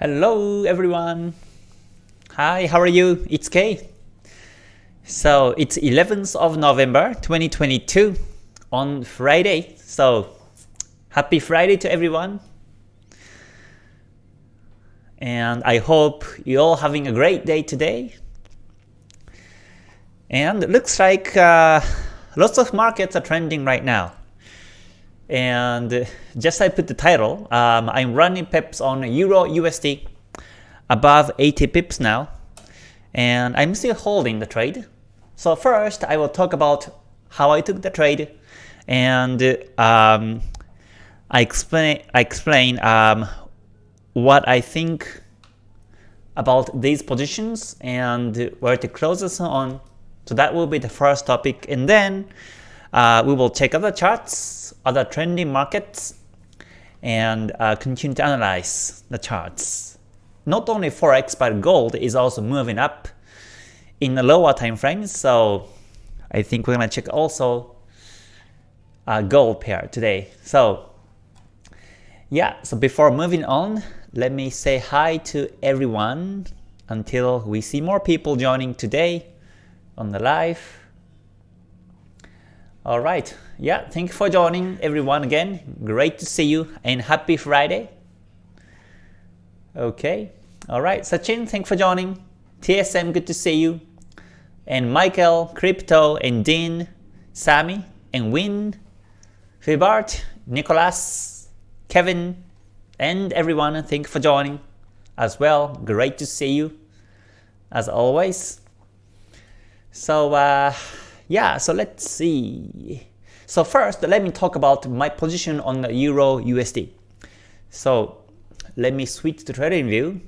Hello everyone. Hi, how are you? It's Kay. So it's 11th of November 2022 on Friday. So happy Friday to everyone. And I hope you're all having a great day today. And it looks like uh, lots of markets are trending right now. And just I put the title, um, I'm running pips on Euro USD above 80 pips now. And I'm still holding the trade. So first, I will talk about how I took the trade, and um, I explain I explain um, what I think about these positions and where to close us on. So that will be the first topic, and then uh, we will check other charts, other trending markets, and uh, continue to analyze the charts. Not only forex, but gold is also moving up in the lower time frames. So I think we're gonna check also a gold pair today. So yeah, so before moving on, let me say hi to everyone until we see more people joining today on the live. Alright, yeah, thank you for joining everyone again. Great to see you and happy Friday. Okay, alright, Sachin, thanks for joining. TSM, good to see you. And Michael, Crypto, and Dean, Sammy, and Win, Fibart, Nicholas, Kevin, and everyone, thank you for joining as well. Great to see you as always. So uh, yeah, so let's see. So first, let me talk about my position on the Euro USD. So let me switch to TradingView.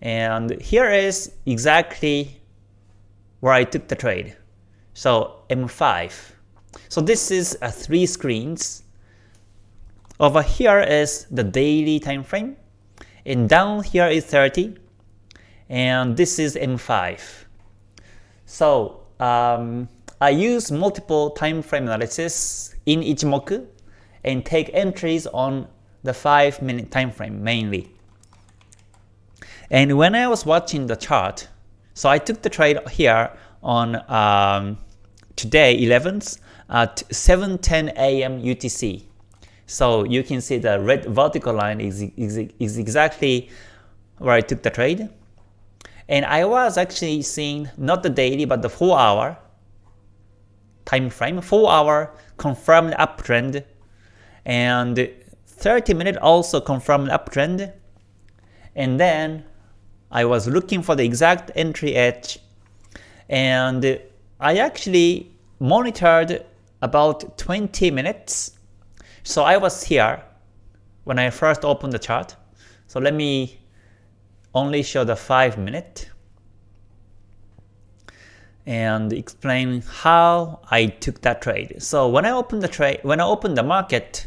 And here is exactly where I took the trade. So M5. So this is a three screens. Over here is the daily time frame, and down here is 30, and this is M5. So um, I use multiple time frame analysis in Ichimoku and take entries on the 5 minute time frame mainly. And when I was watching the chart, so I took the trade here on um, today 11th at 7:10 a.m. UTC. So you can see the red vertical line is, is, is exactly where I took the trade. And I was actually seeing not the daily but the 4 hour time frame, 4 hour confirmed uptrend and 30 minute also confirmed uptrend and then I was looking for the exact entry edge and I actually monitored about 20 minutes. So I was here when I first opened the chart. So let me only show the 5 minute and explain how I took that trade. So when I opened the trade, when I opened the market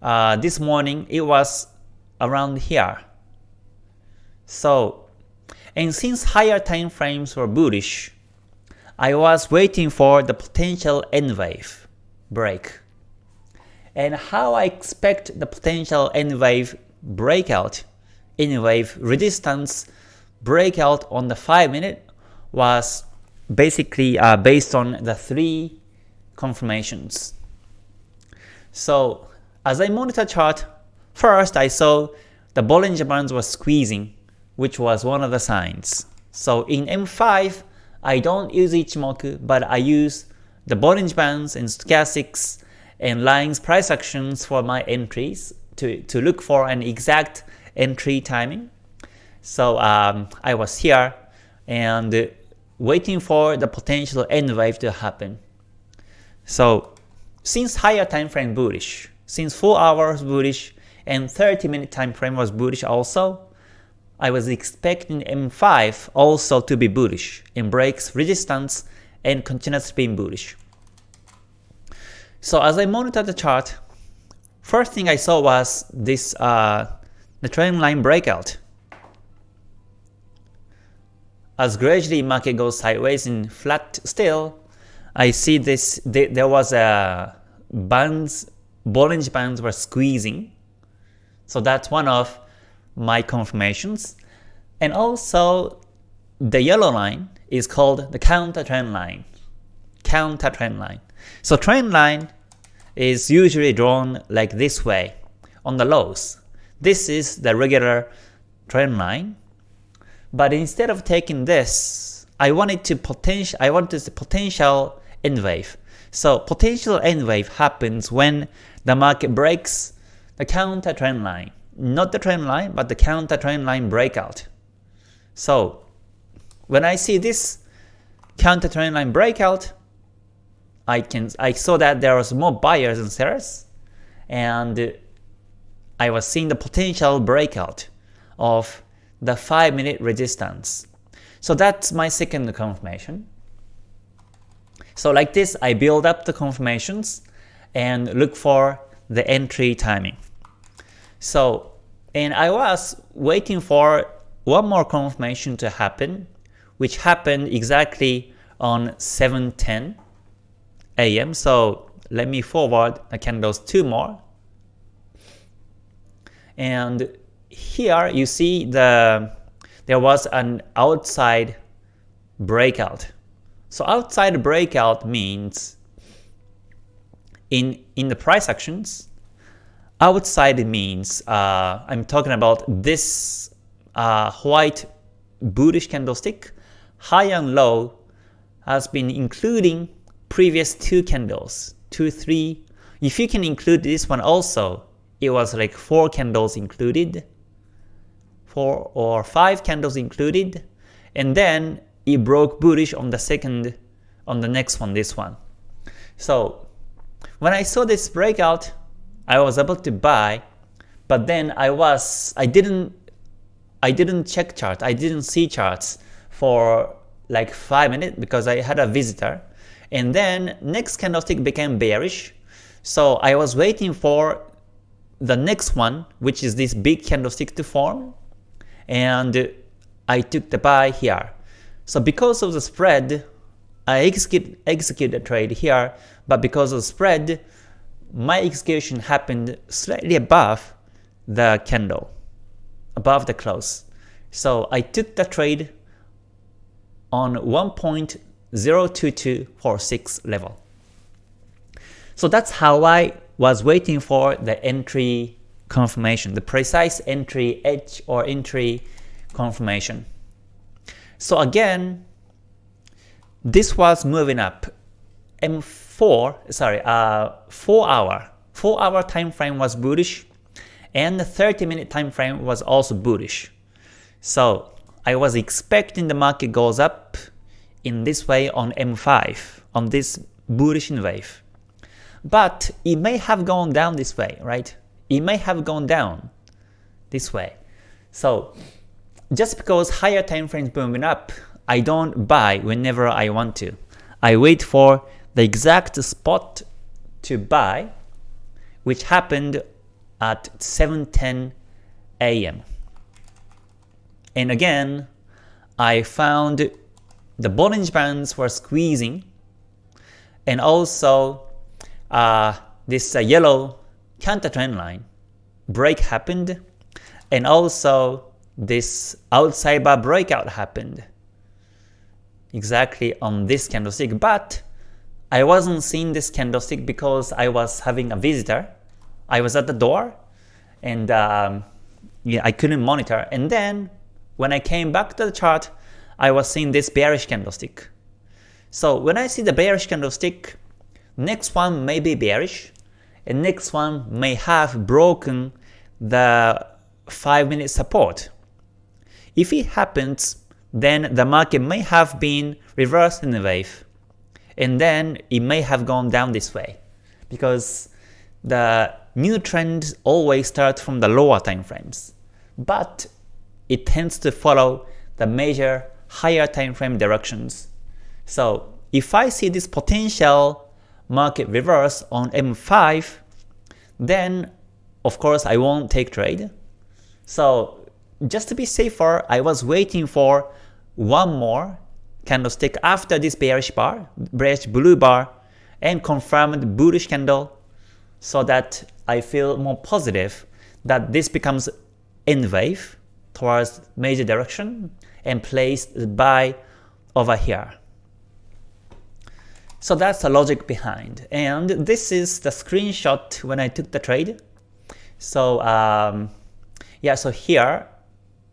uh, this morning, it was around here. So, and since higher time frames were bullish, I was waiting for the potential N wave break. And how I expect the potential N wave breakout, N wave resistance breakout on the 5 minute was basically uh, based on the three confirmations. So as I monitor chart, first I saw the Bollinger Bands were squeezing which was one of the signs. So in M5, I don't use Ichimoku, but I use the Bollinger Bands and Stochastics and lines price actions for my entries to, to look for an exact entry timing. So um, I was here and waiting for the potential N wave to happen. So since higher time frame bullish, since 4 hours bullish and 30 minute time frame was bullish also, I was expecting M5 also to be bullish and breaks resistance and continues being bullish. So as I monitored the chart, first thing I saw was this uh, the trend line breakout. As gradually market goes sideways and flat still, I see this there was a bands Bollinger Bands were squeezing. So that's one of my confirmations. And also the yellow line is called the counter trend line. Counter trend line. So trend line is usually drawn like this way on the lows. This is the regular trend line. But instead of taking this, I wanted to potential I wanted the potential N wave. So potential N wave happens when the market breaks the counter trend line. Not the trend line, but the counter trend line breakout. So when I see this counter trend line breakout, I can I saw that there was more buyers and sellers, and I was seeing the potential breakout of the 5 minute resistance. So that's my second confirmation. So like this, I build up the confirmations and look for the entry timing. So, and I was waiting for one more confirmation to happen, which happened exactly on 7.10 a.m. So let me forward the candles two more. And here you see the there was an outside breakout. So outside breakout means in in the price actions, outside means uh, I'm talking about this uh, white bullish candlestick, high and low has been including previous two candles, two, three. If you can include this one also, it was like four candles included, four or five candles included, and then it broke bullish on the second, on the next one, this one. So when I saw this breakout, I was able to buy, but then I was, I didn't, I didn't check chart, I didn't see charts for like 5 minutes because I had a visitor. And then next candlestick became bearish. So I was waiting for the next one, which is this big candlestick to form. And I took the buy here. So because of the spread, I execute, execute the trade here, but because of the spread, my execution happened slightly above the candle, above the close. So I took the trade on 1.02246 level. So that's how I was waiting for the entry confirmation, the precise entry edge or entry confirmation. So again, this was moving up. M4, sorry, uh, 4 hour, 4 hour time frame was bullish, and the 30 minute time frame was also bullish. So I was expecting the market goes up in this way on M5, on this bullish wave. But it may have gone down this way, right? It may have gone down this way. So just because higher time frames moving up, I don't buy whenever I want to. I wait for the exact spot to buy, which happened at 7.10 a.m. And again, I found the Bollinger Bands were squeezing, and also uh, this uh, yellow counter trend line break happened, and also this outside bar breakout happened exactly on this candlestick, but I wasn't seeing this candlestick because I was having a visitor. I was at the door, and um, yeah, I couldn't monitor. And then when I came back to the chart, I was seeing this bearish candlestick. So when I see the bearish candlestick, next one may be bearish, and next one may have broken the 5 minute support. If it happens, then the market may have been reversed in a wave, and then it may have gone down this way, because the new trends always start from the lower time frames. But it tends to follow the major higher time frame directions. So if I see this potential market reverse on M5, then of course I won't take trade. So just to be safer, I was waiting for one more candlestick after this bearish bar, bearish blue bar, and confirmed bullish candle so that I feel more positive that this becomes N wave towards major direction and placed the buy over here. So that's the logic behind. And this is the screenshot when I took the trade. So um, yeah, so here,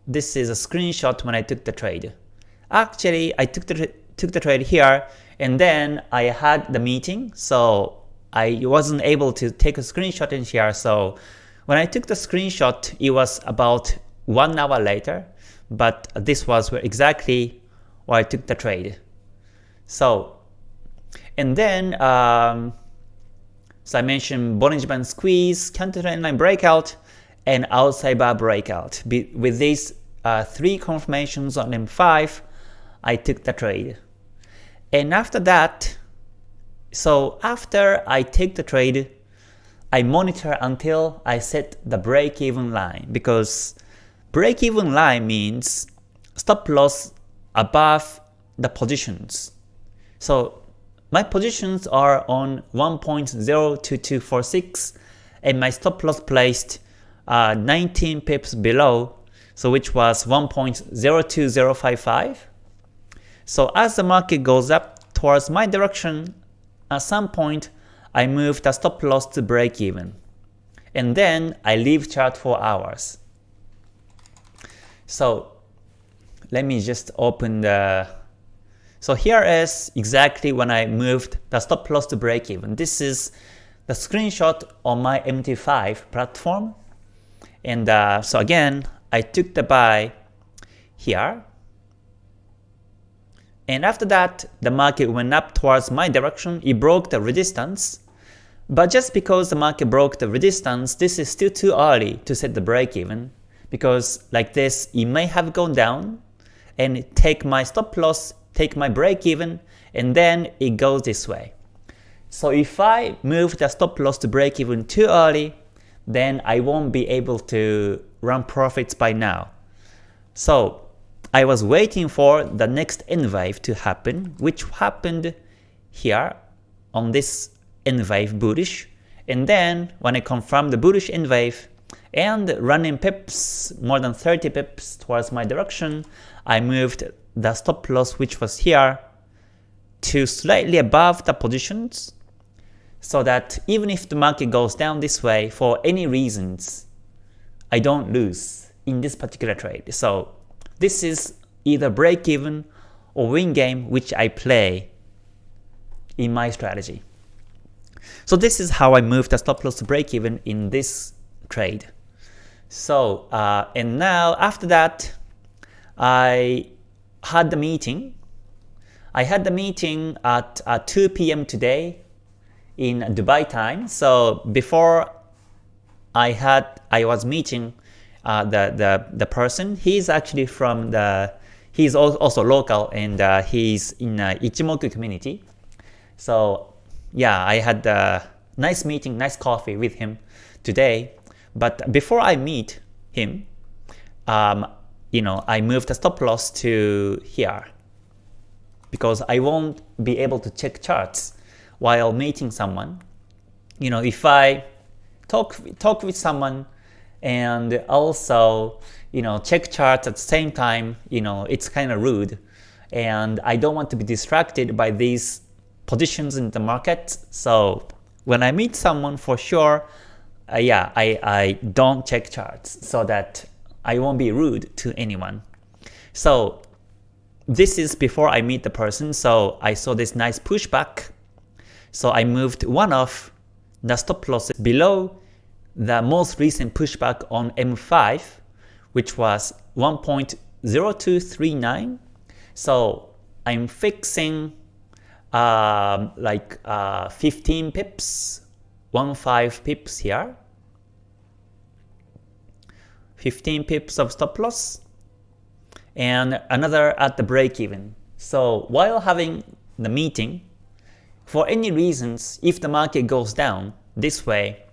this is a screenshot when I took the trade. Actually, I took the took the trade here, and then I had the meeting, so I wasn't able to take a screenshot in here. So when I took the screenshot, it was about one hour later, but this was where exactly where I took the trade. So, and then, um, so I mentioned Bollinger Band squeeze, counter trend line breakout, and outside bar breakout. Be with these uh, three confirmations on M5, I took the trade. And after that, so after I take the trade, I monitor until I set the break-even line because break-even line means stop loss above the positions. So my positions are on 1.02246 and my stop loss placed uh, 19 pips below, so which was 1.02055. So as the market goes up towards my direction, at some point I move the stop loss to break even. And then I leave chart for hours. So let me just open the so here is exactly when I moved the stop loss to break even. This is the screenshot on my MT5 platform. And uh, so again, I took the buy here. And after that, the market went up towards my direction. It broke the resistance. But just because the market broke the resistance, this is still too early to set the break even. Because like this, it may have gone down and take my stop loss take my break even, and then it goes this way. So if I move the stop loss to break even too early, then I won't be able to run profits by now. So I was waiting for the next N wave to happen, which happened here on this N wave bullish. And then when I confirmed the bullish N wave and running pips, more than 30 pips towards my direction, I moved the stop loss which was here to slightly above the positions so that even if the market goes down this way for any reasons, I don't lose in this particular trade. So this is either break even or win game which I play in my strategy. So this is how I move the stop loss to break even in this trade. So uh, and now after that I had the meeting. I had the meeting at uh, 2 p.m. today in Dubai time. So before I had, I was meeting uh, the the the person. He's actually from the, he's also local and uh, he's in uh, Ichimoku community. So yeah, I had a nice meeting, nice coffee with him today. But before I meet him, um, you know, I move the stop loss to here because I won't be able to check charts while meeting someone. You know, if I talk talk with someone and also you know check charts at the same time, you know, it's kind of rude, and I don't want to be distracted by these positions in the market. So when I meet someone, for sure, uh, yeah, I I don't check charts so that I won't be rude to anyone. So this is before I meet the person, so I saw this nice pushback. So I moved one of the stop losses below the most recent pushback on M5, which was 1.0239. So I'm fixing um, like uh, 15 pips, 15 pips here. 15 pips of stop loss, and another at the break even. So while having the meeting, for any reasons, if the market goes down this way,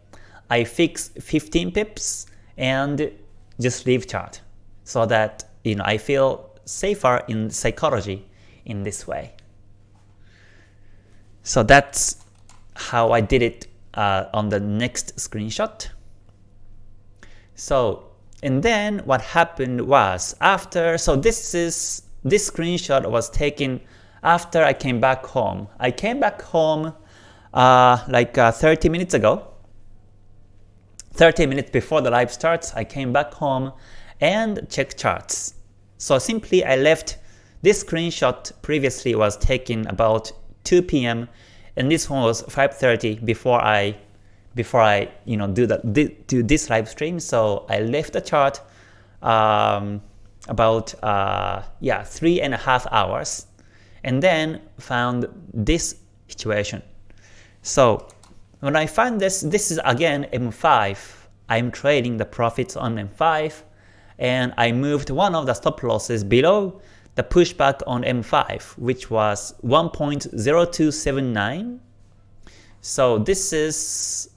I fix 15 pips and just leave chart so that you know I feel safer in psychology in this way. So that's how I did it uh, on the next screenshot. So And then what happened was after, so this is this screenshot was taken after I came back home. I came back home uh, like uh, 30 minutes ago. 30 minutes before the live starts, I came back home and checked charts. So simply I left this screenshot previously was taken about 2 p.m. and this one was 5:30 before I before I you know do that do this live stream. So I left the chart um, about uh, yeah three and a half hours, and then found this situation. So when I find this, this is again M5. I'm trading the profits on M5, and I moved one of the stop losses below the pushback on M5, which was 1.0279. So this is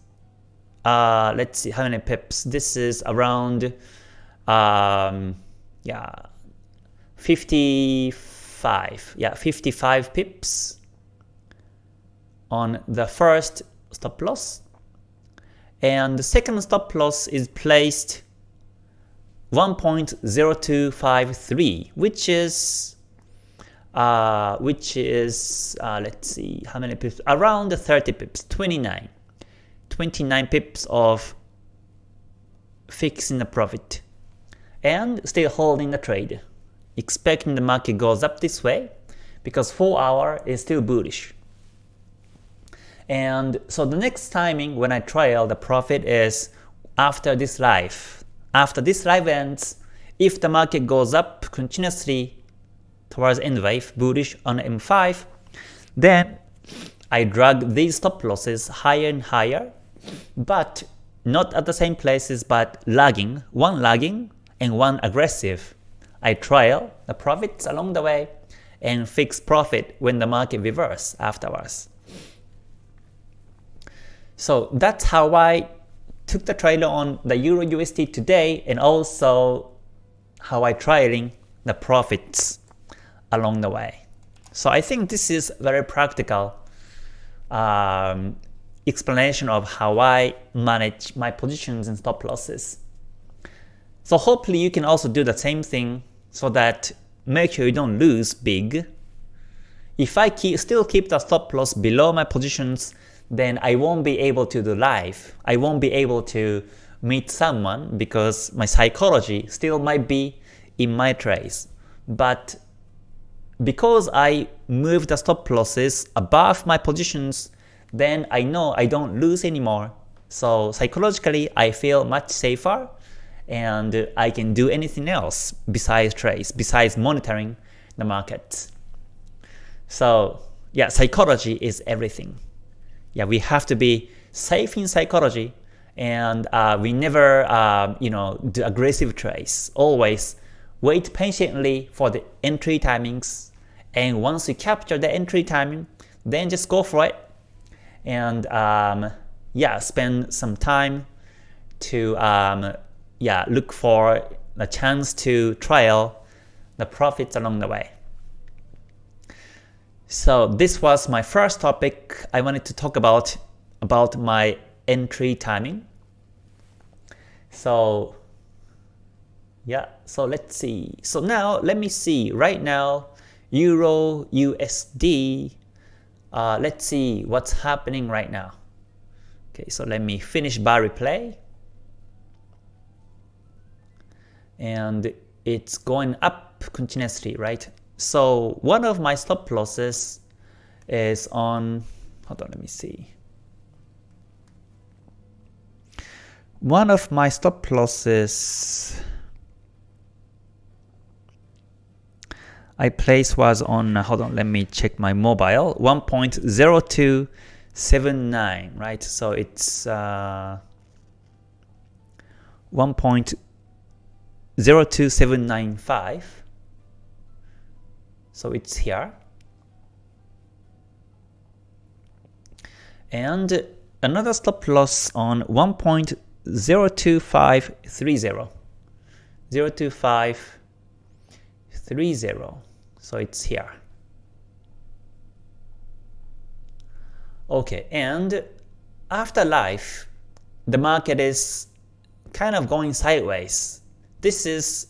uh, let's see how many pips. This is around um, yeah 55 yeah 55 pips on the first stop loss. And the second stop loss is placed 1.0253 which is uh, which is uh, let's see how many pips? Around 30 pips 29 29 pips of fixing the profit and still holding the trade, expecting the market goes up this way because 4 hour is still bullish. And so the next timing when I trail the profit is after this live. After this live ends, if the market goes up continuously towards N wave, bullish on M5, then I drag these stop losses higher and higher but not at the same places but lagging, one lagging and one aggressive. I trail the profits along the way and fix profit when the market reverse afterwards. So that's how I took the trailer on the Euro USD today and also how I trailing the profits along the way. So I think this is very practical um, explanation of how I manage my positions and stop losses. So hopefully you can also do the same thing so that make sure you don't lose big. If I keep, still keep the stop loss below my positions, then I won't be able to do live. I won't be able to meet someone because my psychology still might be in my trades. But because I move the stop losses above my positions, then I know I don't lose anymore. So psychologically, I feel much safer and I can do anything else besides trades, besides monitoring the markets. So yeah, psychology is everything. Yeah, we have to be safe in psychology and uh, we never uh, you know do aggressive trades. Always wait patiently for the entry timings and once you capture the entry timing, then just go for it and um, yeah, spend some time to um, yeah look for a chance to trial the profits along the way. So this was my first topic I wanted to talk about about my entry timing. So yeah, so let's see. So now let me see. Right now, Euro USD uh, let's see what's happening right now. Okay, so let me finish bar replay. And it's going up continuously, right? So one of my stop losses is on, hold on, let me see. One of my stop losses I place was on, uh, hold on, let me check my mobile, 1.0279, right? So it's uh, 1.02795. So it's here. And another stop loss on 1.02530. 02530. So it's here. Okay, and after life, the market is kind of going sideways. this is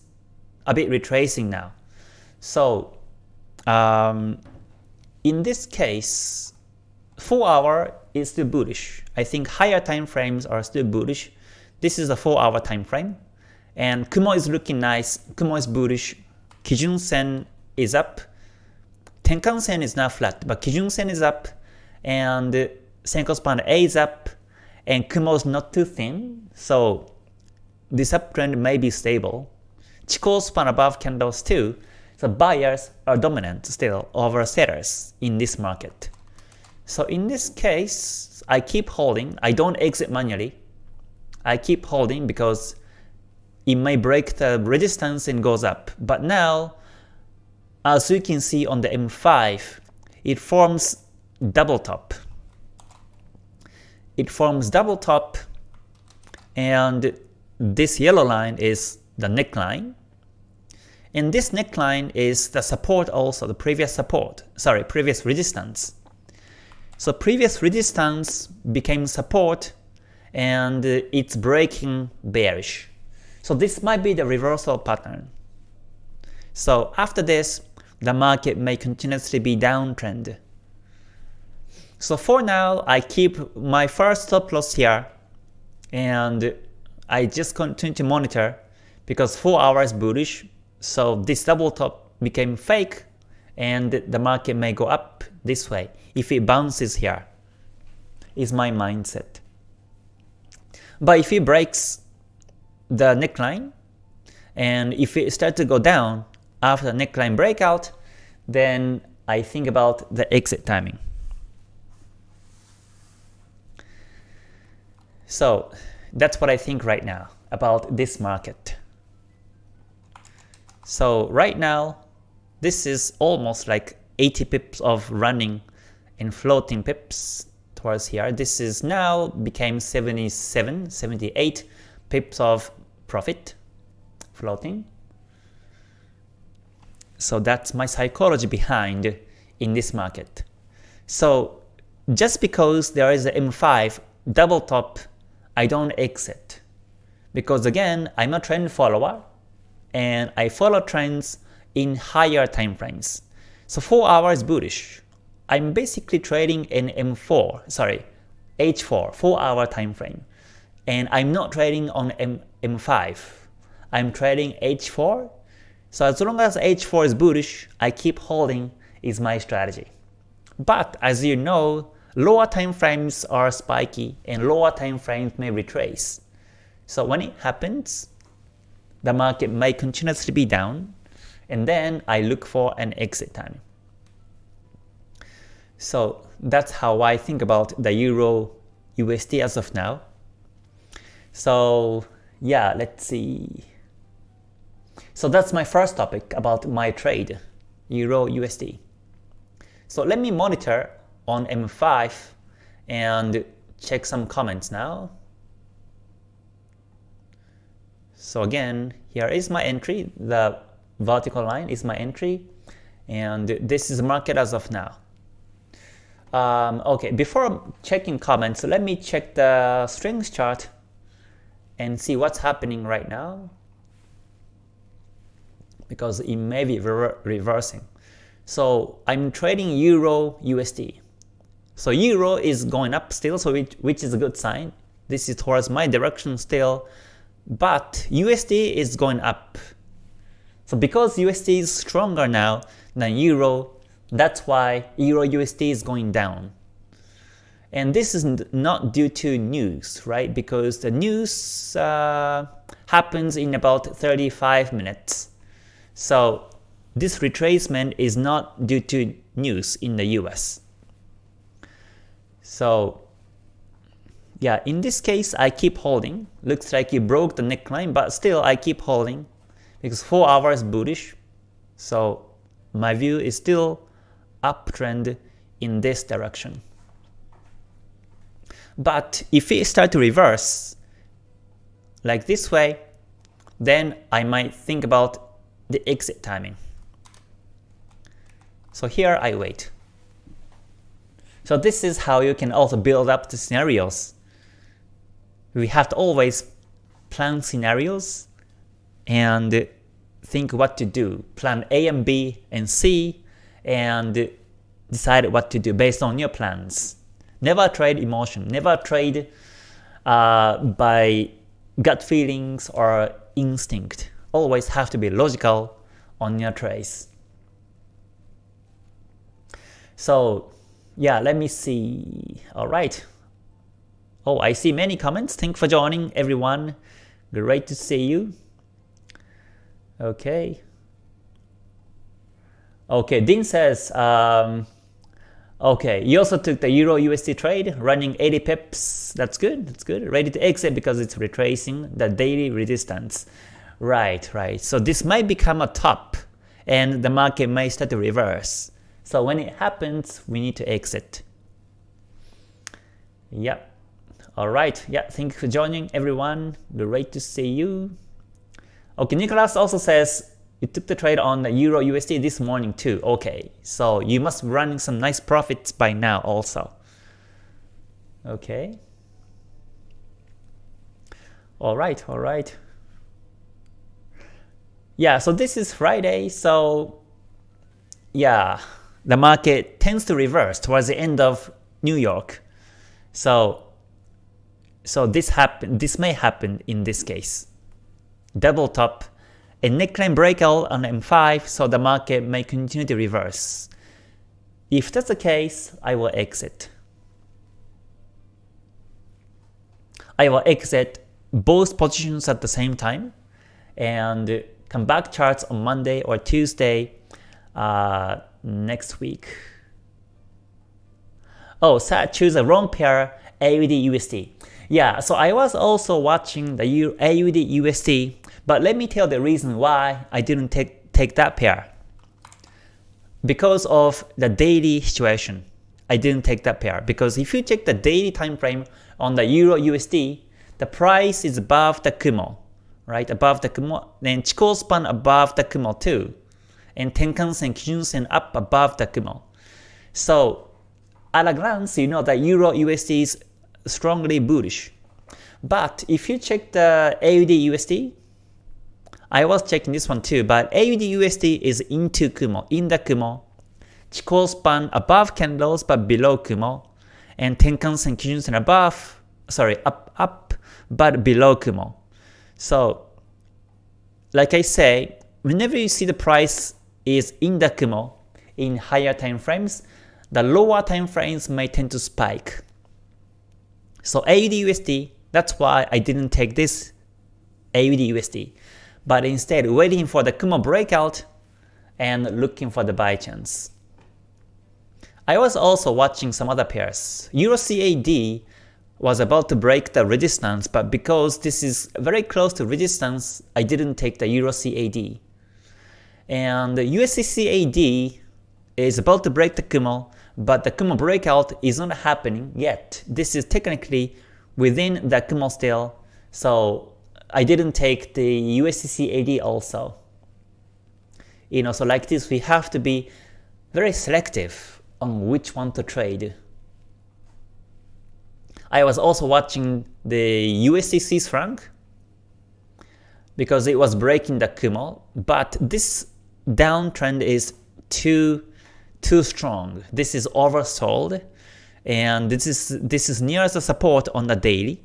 a bit retracing now. So um, in this case, 4 hour is still bullish. I think higher time frames are still bullish. This is a 4 hour time frame. And Kumo is looking nice. Kumo is bullish. Kijun Sen is up. Tenkan Sen is not flat, but Kijun Sen is up. And Senkou span A is up. And Kumo is not too thin. So this uptrend may be stable. Chikou span above candles too. So buyers are dominant still over sellers in this market. So in this case, I keep holding. I don't exit manually. I keep holding because it may break the resistance and goes up. But now, as you can see on the M5, it forms double top. It forms double top and this yellow line is the neckline. And this neckline is the support also, the previous support, sorry, previous resistance. So previous resistance became support and it's breaking bearish. So this might be the reversal pattern. So after this, the market may continuously be downtrend. So for now, I keep my first stop loss here and I just continue to monitor because 4 hours bullish, so this double top became fake and the market may go up this way if it bounces here, is my mindset. But if it breaks the neckline, and if it starts to go down after neckline breakout, then I think about the exit timing. So that's what I think right now about this market. So right now, this is almost like 80 pips of running and floating pips towards here. This is now became 77, 78 pips of profit floating. So that's my psychology behind in this market. So just because there is a M5 double top, I don't exit. Because again, I'm a trend follower and I follow trends in higher time frames. So 4 hours bullish. I'm basically trading in M4, sorry, H4, 4 hour time frame. And I'm not trading on M M5. I'm trading H4. So as long as H4 is bullish, I keep holding is my strategy. But as you know, lower time frames are spiky and lower time frames may retrace. So when it happens, the market may continuously be down, and then I look for an exit time. So that's how I think about the Euro USD as of now. So yeah, let's see. So that's my first topic about my trade, Euro USD. So let me monitor on M5 and check some comments now. So again, here is my entry, the vertical line is my entry, and this is the market as of now. Um, okay, before checking comments, let me check the strings chart and see what's happening right now because it may be re reversing. So I'm trading Euro USD. So Euro is going up still, so which, which is a good sign. This is towards my direction still, but USD is going up. So because USD is stronger now than Euro, that's why Euro USD is going down. And this is not due to news, right? Because the news uh, happens in about 35 minutes. So this retracement is not due to news in the US. So yeah, in this case, I keep holding. Looks like you broke the neckline, but still I keep holding because 4 hours bullish. So my view is still uptrend in this direction. But if it start to reverse like this way, then I might think about the exit timing. So here I wait. So this is how you can also build up the scenarios. We have to always plan scenarios and think what to do. Plan A and B and C and decide what to do based on your plans. Never trade emotion. Never trade uh, by gut feelings or instinct. Always have to be logical on your trades. So yeah, let me see. Alright. Oh, I see many comments. Thanks for joining everyone. Great to see you. Okay. Okay, Dean says, um, okay, you also took the Euro USD trade, running 80 pips. That's good, that's good. Ready to exit because it's retracing the daily resistance. Right, right. So this might become a top and the market may start to reverse. So when it happens, we need to exit. Yep. Alright, yeah, thank you for joining everyone. Great to see you. Okay, Nicholas also says you took the trade on the Euro USD this morning too. Okay, so you must be running some nice profits by now also. Okay. Alright, alright. Yeah, so this is Friday, so yeah, the market tends to reverse towards the end of New York. So so this happen this may happen in this case double top, a neckline breakout on M5 so the market may continue to reverse. If that's the case, I will exit. I will exit both positions at the same time and come back charts on Monday or Tuesday uh, next week. Oh, so I choose a wrong pair AUD USD. Yeah, so I was also watching the AUD USD but let me tell the reason why I didn't take, take that pair. Because of the daily situation, I didn't take that pair. Because if you check the daily time frame on the Euro USD, the price is above the Kumo, right? Above the Kumo, then Chikou span above the Kumo too, and Tenkan Sen, Kijun Sen up above the Kumo. So at a glance, you know that Euro USD is strongly bullish. But if you check the AUD USD, I was checking this one too, but AUD USD is into Kumo, in the Kumo. Chikou span above candles but below Kumo, and Tenkan Sen Kijun Sen above, sorry, up, up, but below Kumo. So, like I say, whenever you see the price is in the Kumo, in higher time frames, the lower time frames may tend to spike. So AUD USD, that's why I didn't take this AUD USD but instead waiting for the Kumo breakout and looking for the buy chance. I was also watching some other pairs. Euro CAD was about to break the resistance, but because this is very close to resistance, I didn't take the Euro CAD. And the USD CAD is about to break the Kumo, but the Kumo breakout is not happening yet. This is technically within the Kumo still, so I didn't take the USD CAD also. You know, so like this, we have to be very selective on which one to trade. I was also watching the USD franc because it was breaking the Kumo, but this downtrend is too too strong. This is oversold, and this is this is near the support on the daily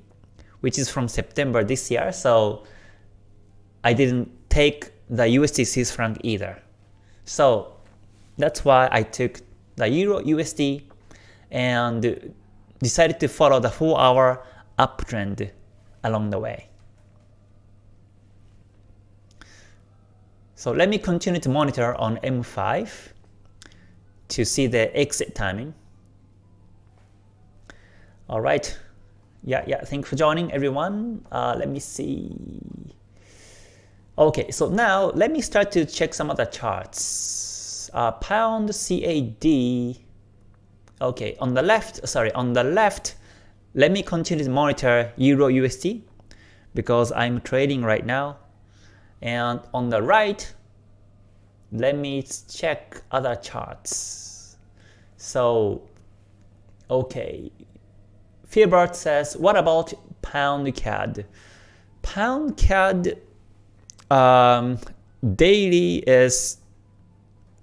which is from September this year, so I didn't take the USD Swiss franc either. So that's why I took the Euro USD and decided to follow the 4 hour uptrend along the way. So let me continue to monitor on M5 to see the exit timing. Alright, yeah, yeah, thanks for joining everyone. Uh, let me see. Okay, so now let me start to check some other charts. Uh, pound CAD. Okay, on the left, sorry, on the left, let me continue to monitor Euro USD because I'm trading right now. And on the right, let me check other charts. So, okay, Fearbart says, what about pound CAD? Pound CAD um, daily is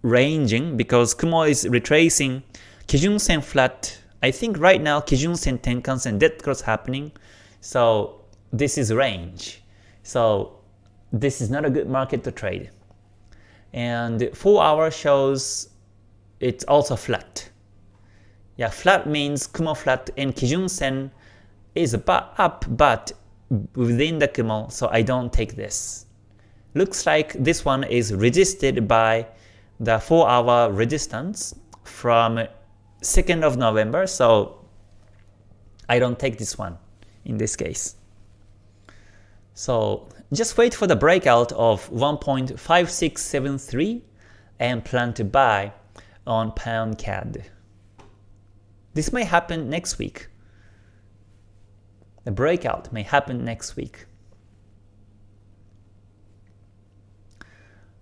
ranging because Kumo is retracing Kijun Sen flat. I think right now Kijun Sen, Tenkan Sen, dead cross happening. So this is range. So this is not a good market to trade. And 4 hour shows it's also flat. Yeah, flat means Kumo flat and Kijun Sen is up but within the Kumo, so I don't take this. Looks like this one is resisted by the 4 hour resistance from 2nd of November, so I don't take this one in this case. So just wait for the breakout of 1.5673 and plan to buy on pound CAD. This may happen next week. The breakout may happen next week.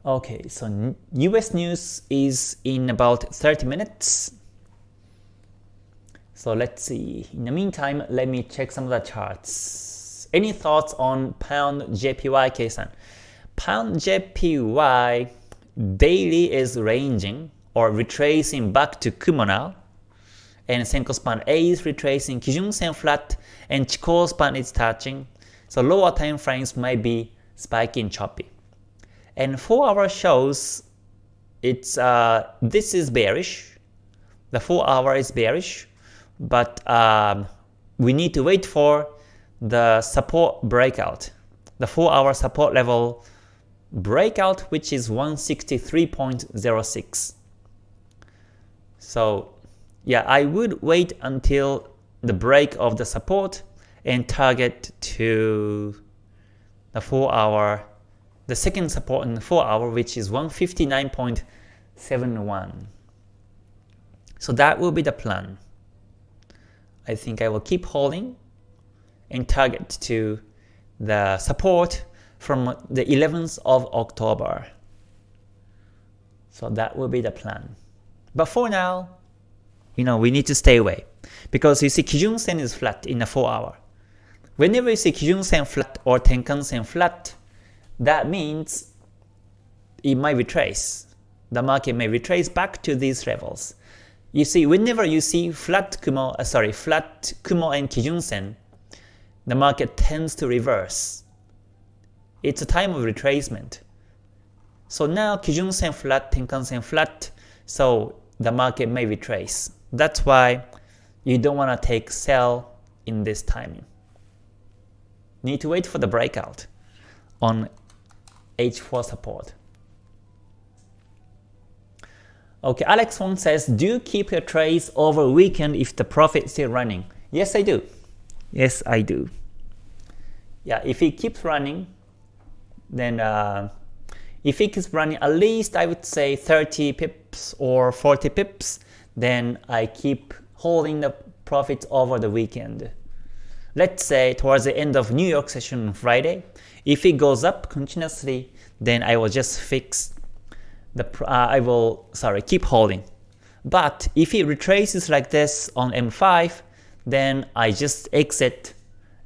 Okay, so US news is in about 30 minutes. So let's see. In the meantime, let me check some of the charts. Any thoughts on pound JPY K-san? Pound JPY daily is ranging or retracing back to Kumo now. And Senkou span A is retracing, Kijun Sen flat, and Chikou span is touching. So lower time frames might be spiking choppy. And 4 hour shows it's uh, this is bearish. The 4 hour is bearish, but um, we need to wait for the support breakout. The 4 hour support level breakout which is 163.06. So yeah, I would wait until the break of the support and target to the 4 hour the second support in 4 hour which is 159.71. So that will be the plan. I think I will keep holding and target to the support from the 11th of October. So that will be the plan. But for now, you know, we need to stay away. Because you see Kijun Sen is flat in a 4 hour. Whenever you see Kijun Sen flat or Tenkan Sen flat, that means it might retrace. The market may retrace back to these levels. You see, whenever you see flat Kumo, uh, sorry, flat Kumo and Kijun Sen, the market tends to reverse. It's a time of retracement. So now Kijun Sen flat, Tenkan Sen flat, so the market may retrace. That's why you don't want to take sell in this timing. Need to wait for the breakout on H4 support. Okay, Alex Wong says, do you keep your trades over weekend if the profit is still running? Yes, I do. Yes, I do. Yeah, if it keeps running, then uh, if it keeps running at least I would say 30 pips or 40 pips, then I keep holding the profits over the weekend. Let's say towards the end of New York session on Friday, if it goes up continuously, then I will just fix the uh, I will sorry keep holding. But if it retraces like this on M5, then I just exit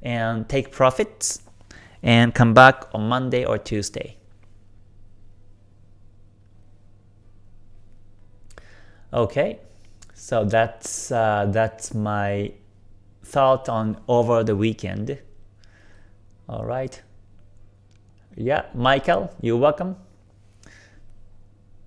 and take profits and come back on Monday or Tuesday. Okay, so that's uh, that's my thought on over the weekend. All right. Yeah, Michael, you're welcome.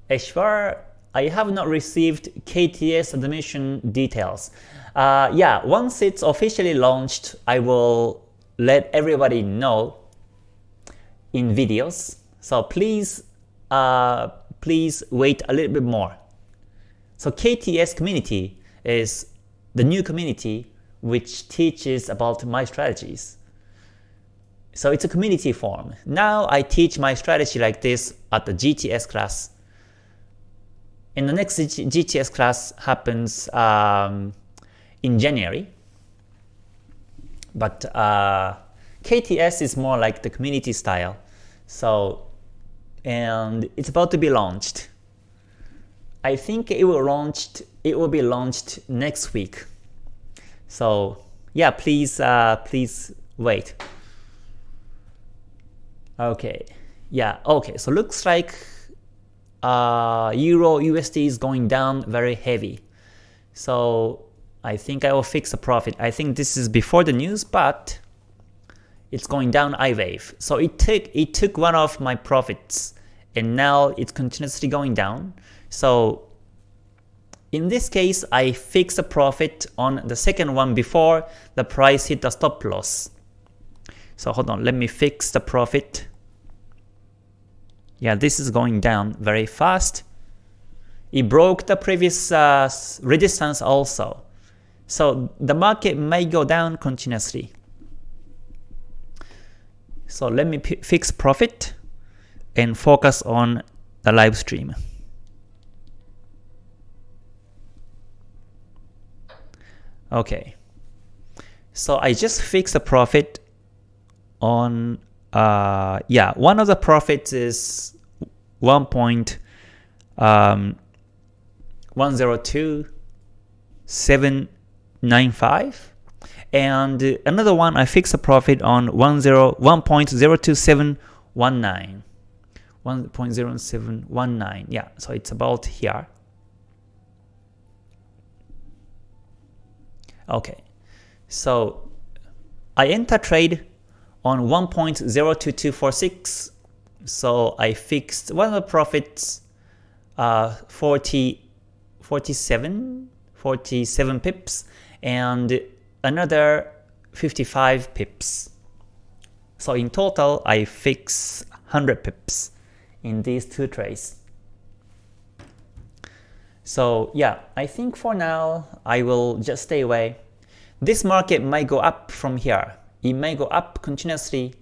Eshwar, I have not received KTS admission details. Uh, yeah, once it's officially launched, I will let everybody know in videos. So please, uh, please wait a little bit more. So KTS community is the new community which teaches about my strategies. So it's a community form. Now I teach my strategy like this at the GTS class. And the next GTS class happens um, in January. But uh, KTS is more like the community style. So, and it's about to be launched. I think it will launched. It will be launched next week. So yeah, please, uh, please wait. Okay, Yeah, okay, so looks like uh, Euro USD is going down very heavy. So I think I will fix the profit. I think this is before the news, but it's going down I wave. So it took it took one of my profits and now it's continuously going down. So in this case, I fix a profit on the second one before the price hit the stop loss. So hold on, let me fix the profit. Yeah, this is going down very fast. It broke the previous uh, resistance also. So the market may go down continuously. So let me fix profit and focus on the live stream. Okay. So I just fixed the profit on uh yeah, one of the profits is 1.102 um, 795 and another one I fixed a profit on 1.02719 1.0719 yeah so it's about here. Okay so I enter trade on 1.02246 so I fixed one of the profits uh, 40 47 47 pips and another 55 pips. So in total, I fix 100 pips in these two trades. So yeah, I think for now, I will just stay away. This market might go up from here. It may go up continuously,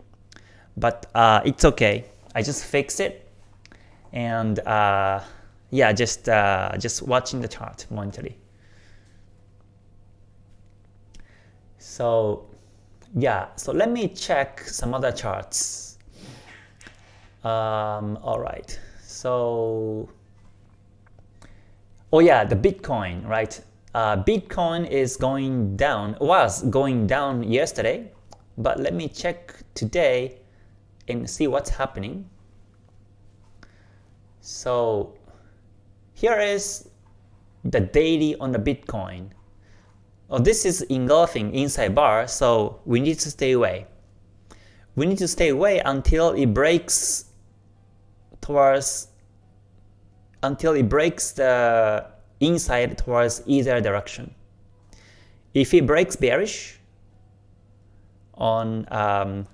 but uh, it's okay. I just fix it. And uh, yeah, just, uh, just watching the chart momentarily. So yeah, so let me check some other charts. Um, all right, so oh yeah, the Bitcoin, right? Uh, Bitcoin is going down, was going down yesterday, but let me check today and see what's happening. So here is the daily on the Bitcoin. Oh, this is engulfing inside bar, so we need to stay away. We need to stay away until it breaks towards until it breaks the inside towards either direction. If it breaks bearish on um,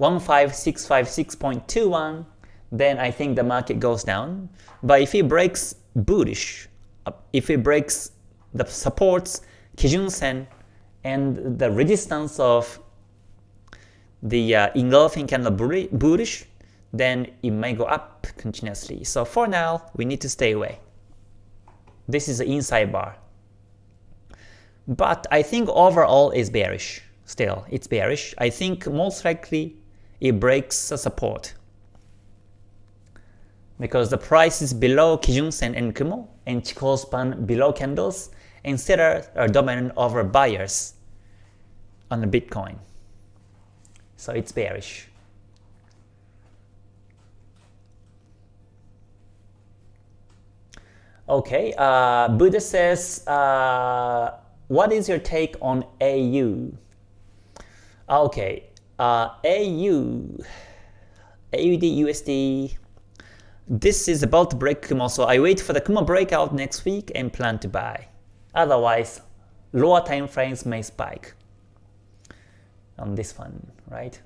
15656.21, then I think the market goes down. But if it breaks bullish, uh, if it breaks the supports Kijun Sen and the resistance of the uh, engulfing candle bullish, then it may go up continuously. So for now, we need to stay away. This is the inside bar. But I think overall is bearish. Still, it's bearish. I think most likely it breaks the support. Because the price is below Kijun Sen and Kumo, and Chikou span below candles, instead are dominant over buyers on the Bitcoin. So it's bearish. Okay, uh, Buddha says, uh, what is your take on AU? Okay, uh, AU, AUD USD, this is about to break Kumo, so I wait for the Kumo breakout next week and plan to buy. Otherwise, lower time frames may spike on this one, right?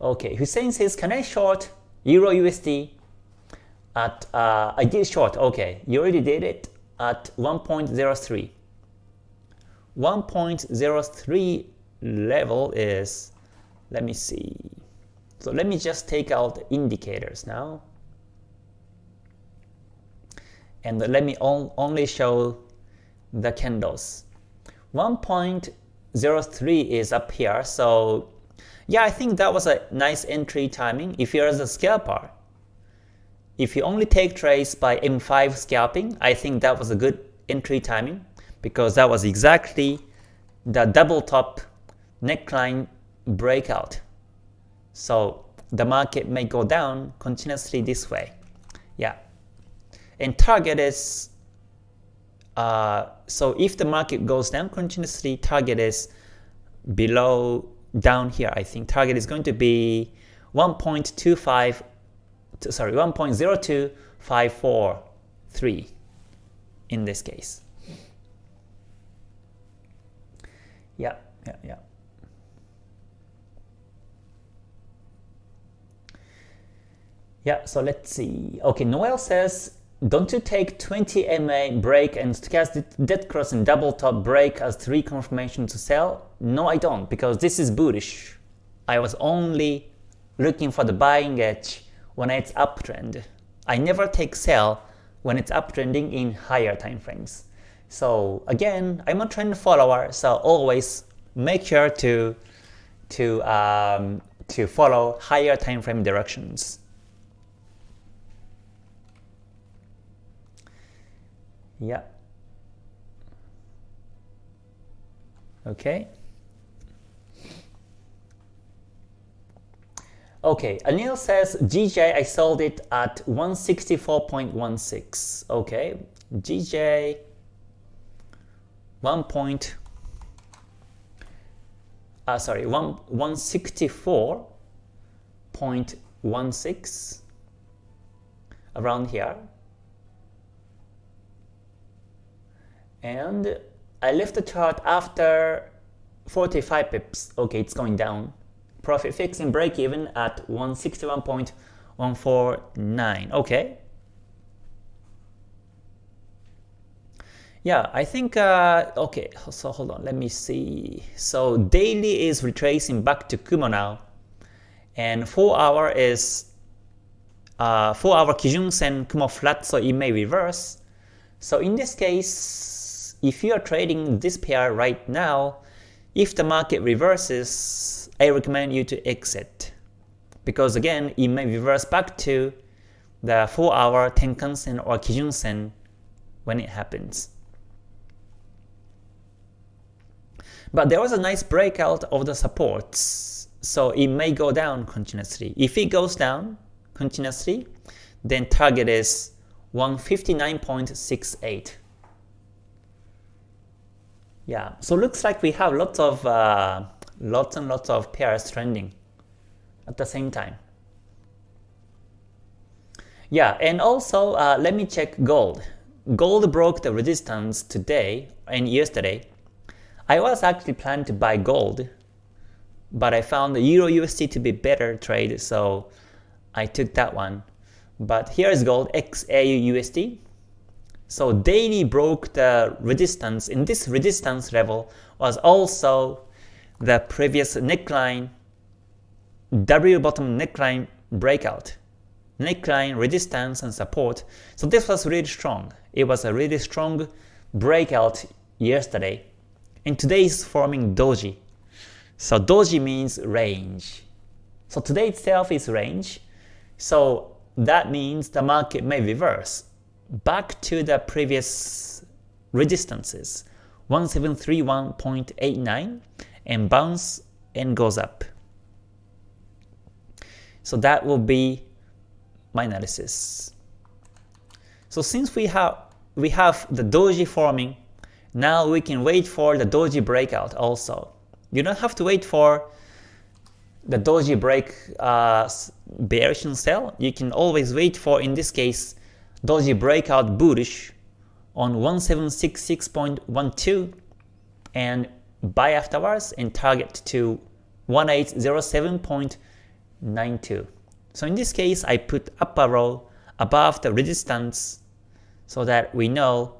Okay, Hussein says, can I short Euro USD at, uh, I did short, okay, you already did it at 1.03. 1.03 level is, let me see, so let me just take out the indicators now and let me on, only show the candles. 1.03 is up here, so yeah, I think that was a nice entry timing if you're the scalper. If you only take trades by M5 scalping, I think that was a good entry timing because that was exactly the double top neckline breakout. So the market may go down continuously this way. Yeah. And target is, uh, so if the market goes down continuously, target is below, down here, I think target is going to be 1.25, sorry, 1.02543 in this case. Yeah, yeah, yeah. Yeah, so let's see. Okay, Noel says, don't you take 20 MA break and stochastic dead cross and double top break as three confirmation to sell? No, I don't, because this is bullish. I was only looking for the buying edge when it's uptrend. I never take sell when it's uptrending in higher time frames. So again, I'm a trend follower, so always make sure to to um, to follow higher time frame directions. Yeah. Okay. Okay, Anil says GJ I sold it at 164.16. Okay, GJ 1 point uh, sorry 1 164.16 around here and I left the chart after 45 pips. Okay, it's going down. Profit fixing break even at 161.149. Okay. Yeah, I think, uh, okay, so hold on, let me see. So daily is retracing back to Kumo now. And 4 hour is uh, 4 hour Kijun Sen Kumo flat, so it may reverse. So in this case, if you are trading this pair right now, if the market reverses, I recommend you to exit. Because again, it may reverse back to the 4 hour Tenkan Sen or Kijun Sen when it happens. But there was a nice breakout of the supports, so it may go down continuously. If it goes down continuously, then target is 159.68. Yeah, so looks like we have lots of uh, lots and lots of pairs trending at the same time. Yeah, and also uh, let me check gold. Gold broke the resistance today and yesterday. I was actually planning to buy gold, but I found the Euro USD to be better trade, so I took that one. But here is gold XAU USD. So daily broke the resistance. In this resistance level was also the previous neckline, W bottom neckline breakout. Neckline resistance and support. So this was really strong. It was a really strong breakout yesterday. And today is forming doji. So doji means range. So today itself is range. So that means the market may reverse back to the previous resistances 1731.89 and bounce and goes up. So that will be my analysis. So since we have we have the doji forming, now we can wait for the doji breakout also. You don't have to wait for the doji break uh, bearish and sell. You can always wait for, in this case, doji breakout bullish on 1766.12 and buy afterwards and target to 1807.92. So in this case, I put up arrow above the resistance so that we know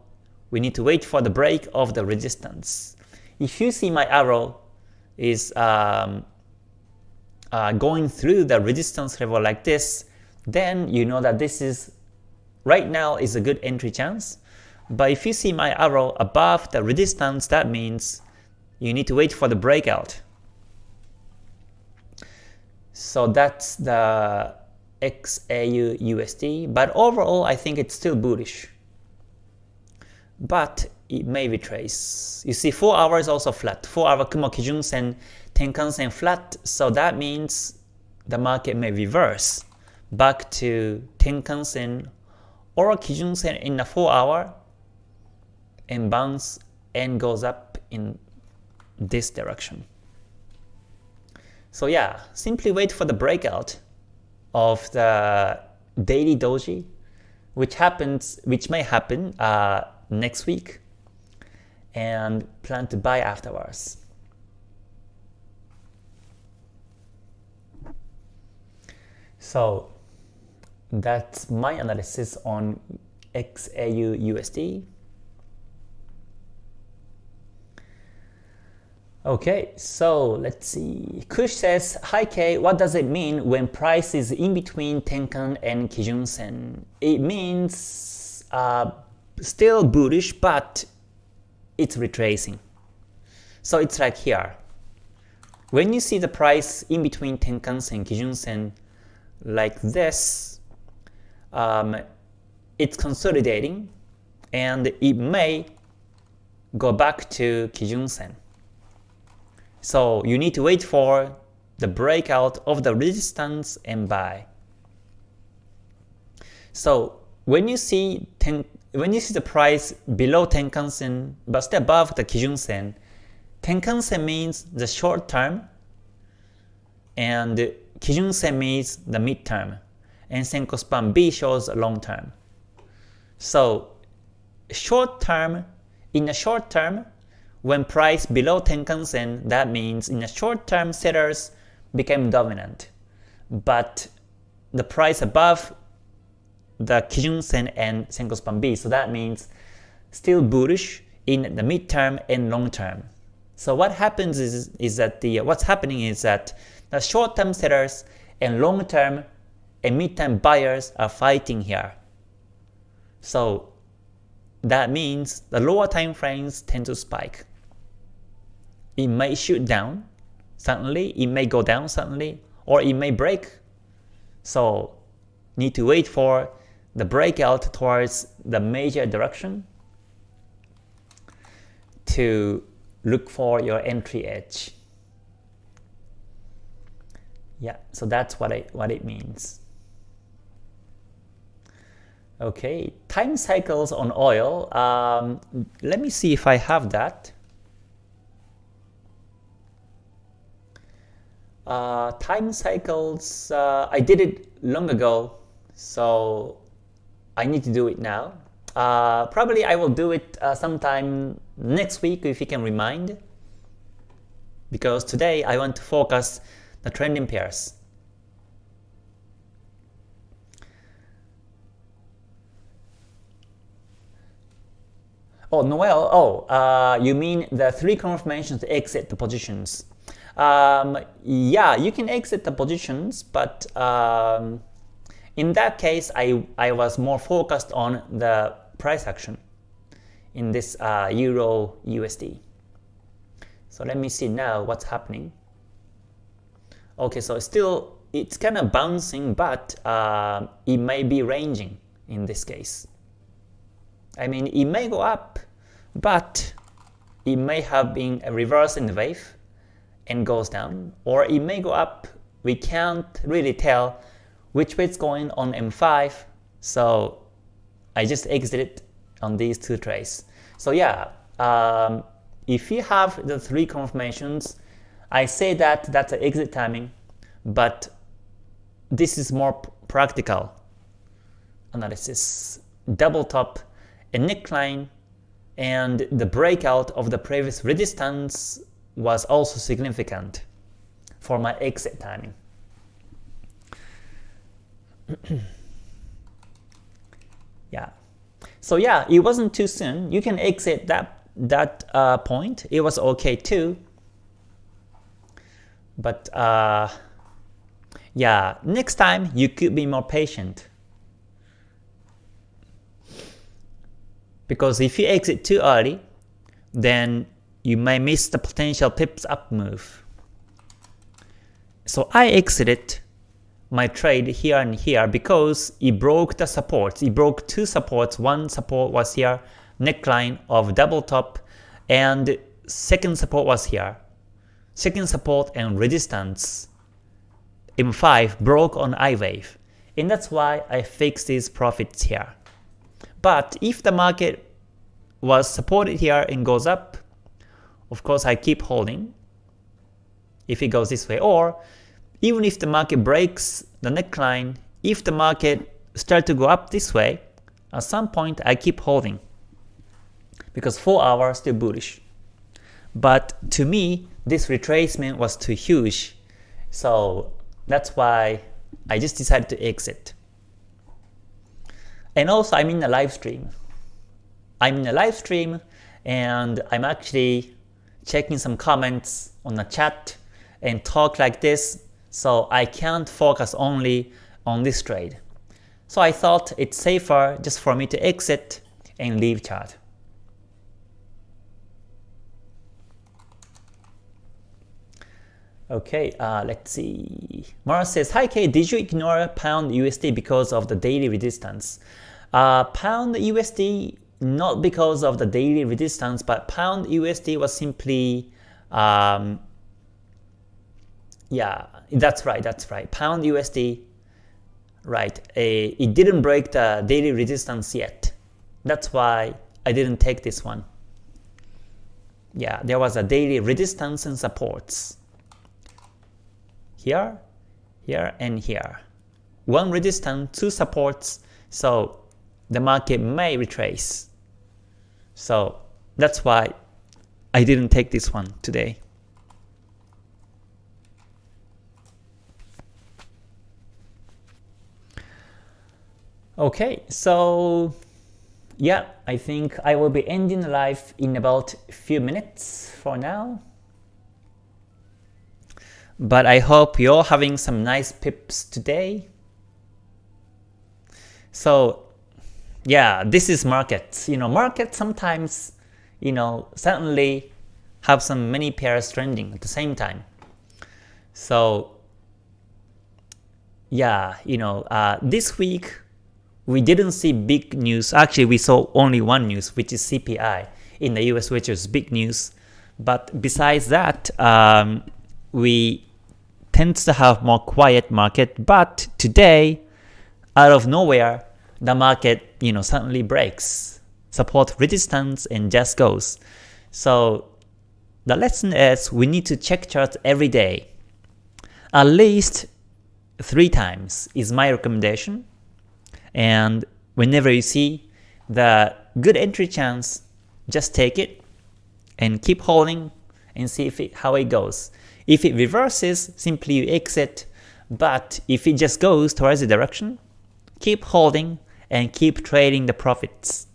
we need to wait for the break of the resistance. If you see my arrow is um, uh, going through the resistance level like this, then you know that this is right now is a good entry chance. But if you see my arrow above the resistance, that means you need to wait for the breakout. So that's the XAU USD, but overall I think it's still bullish. But it may retrace. You see 4 hours also flat, 4 hour Kumo Kijun Sen, Tenkan Sen flat, so that means the market may reverse back to Tenkan Sen or Kijun Sen in a 4 hour and bounce and goes up in this direction. So yeah, simply wait for the breakout of the daily doji, which happens, which may happen uh, next week, and plan to buy afterwards. So that's my analysis on XAU USD. Okay, so let's see. Kush says, Hi K, what does it mean when price is in between Tenkan and Kijun Sen? It means uh, still bullish, but it's retracing. So it's like here. When you see the price in between Tenkan Sen, and Kijun Sen, like this, um, it's consolidating and it may go back to Kijun Sen. So you need to wait for the breakout of the resistance and buy. So when you see ten, when you see the price below Tenkan Sen but still above the Kijun Sen, Tenkan Sen means the short term and Kijun Sen means the mid term and Senkou span B shows long term. So short term, in the short term, when price below Tenkan Sen, that means in the short term sellers became dominant. But the price above the Kijun Sen and Senkou Span B, so that means still bullish in the midterm and long term. So what happens is, is that the what's happening is that the short-term sellers and long-term and mid-term buyers are fighting here. So that means the lower time frames tend to spike. It may shoot down suddenly, it may go down suddenly, or it may break. So need to wait for the breakout towards the major direction to look for your entry edge. Yeah, so that's what it, what it means. Okay, time cycles on oil. Um, let me see if I have that. Uh, time cycles, uh, I did it long ago, so I need to do it now. Uh, probably I will do it uh, sometime next week if you can remind, because today I want to focus the trending pairs. Oh, Noel, oh, uh, you mean the three confirmations to exit the positions. Um, yeah, you can exit the positions, but um, in that case, I, I was more focused on the price action in this uh, Euro USD. So let me see now what's happening. Okay, so still it's kind of bouncing, but uh, it may be ranging in this case. I mean, it may go up, but it may have been a reverse in the wave and goes down, or it may go up. We can't really tell which way it's going on M5, so I just exited on these two trades. So yeah, um, if you have the three confirmations, I say that that's an exit timing, but this is more practical analysis. Double top, a neckline, and the breakout of the previous resistance was also significant for my exit timing. yeah. So yeah, it wasn't too soon. You can exit that that uh, point. It was okay too. But uh, yeah, next time you could be more patient. Because if you exit too early, then you may miss the potential pips up move. So I exited my trade here and here because it broke the supports. It broke two supports. One support was here, neckline of double top, and second support was here. Second support and resistance M5 broke on I wave, and that's why I fixed these profits here. But if the market was supported here and goes up, of course I keep holding if it goes this way. Or even if the market breaks the neckline, if the market start to go up this way, at some point I keep holding because 4 hours still bullish. But to me, this retracement was too huge, so that's why I just decided to exit. And also I'm in a live stream. I'm in a live stream and I'm actually checking some comments on the chat and talk like this so I can't focus only on this trade. So I thought it's safer just for me to exit and leave chart. Okay, uh, let's see. Mara says, Hi K, did you ignore pound USD because of the daily resistance? Uh, pound USD, not because of the daily resistance, but pound USD was simply, um, yeah, that's right, that's right. Pound USD, right, a, it didn't break the daily resistance yet. That's why I didn't take this one. Yeah, there was a daily resistance and supports here, here, and here. One resistance, two supports, so the market may retrace. So that's why I didn't take this one today. Okay, so yeah, I think I will be ending the live in about a few minutes for now. But I hope you're having some nice pips today. So yeah, this is market. You know, market sometimes, you know, suddenly have some many pairs trending at the same time. So yeah, you know, uh, this week we didn't see big news. Actually, we saw only one news, which is CPI in the US, which is big news. But besides that, um, we tends to have more quiet market, but today, out of nowhere, the market you know suddenly breaks, support resistance and just goes. So the lesson is we need to check charts every day. At least three times is my recommendation. And whenever you see the good entry chance, just take it and keep holding and see if it, how it goes. If it reverses, simply you exit, but if it just goes towards the direction, keep holding and keep trading the profits.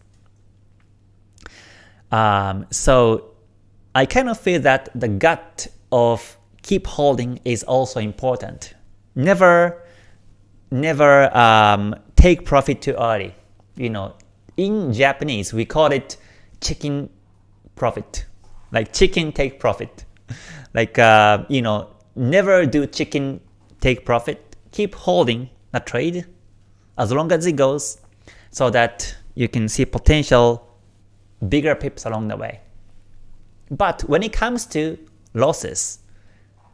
Um, so I kind of feel that the gut of keep holding is also important. Never, never um, take profit too early. You know, in Japanese we call it chicken profit, like chicken take profit like uh, you know, never do chicken take profit. Keep holding a trade as long as it goes, so that you can see potential bigger pips along the way. But when it comes to losses,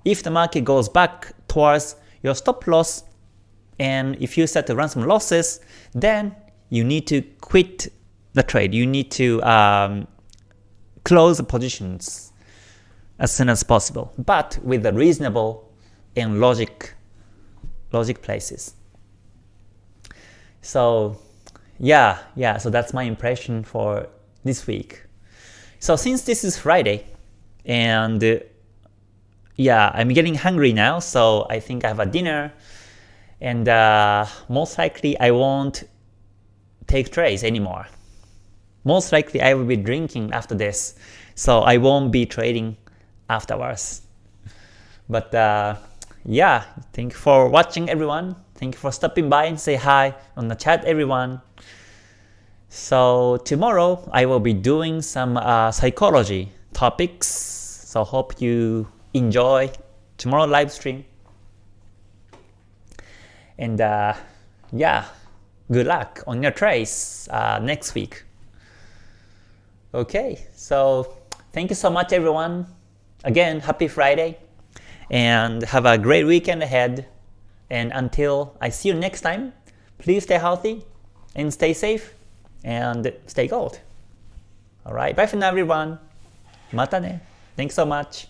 if the market goes back towards your stop loss, and if you start to run some losses, then you need to quit the trade. You need to um, close the positions as soon as possible, but with a reasonable and logic logic places. So yeah, yeah, so that's my impression for this week. So since this is Friday, and uh, yeah, I'm getting hungry now, so I think I have a dinner, and uh, most likely I won't take trades anymore. Most likely I will be drinking after this, so I won't be trading afterwards. But uh, yeah, thank you for watching everyone. Thank you for stopping by and say hi on the chat everyone. So tomorrow I will be doing some uh, psychology topics. So hope you enjoy tomorrow live stream. And uh, yeah, good luck on your trades uh, next week. Okay, so thank you so much everyone. Again, happy Friday and have a great weekend ahead. And until I see you next time, please stay healthy and stay safe and stay gold. Alright, bye for now everyone. Mata ne. Thanks so much.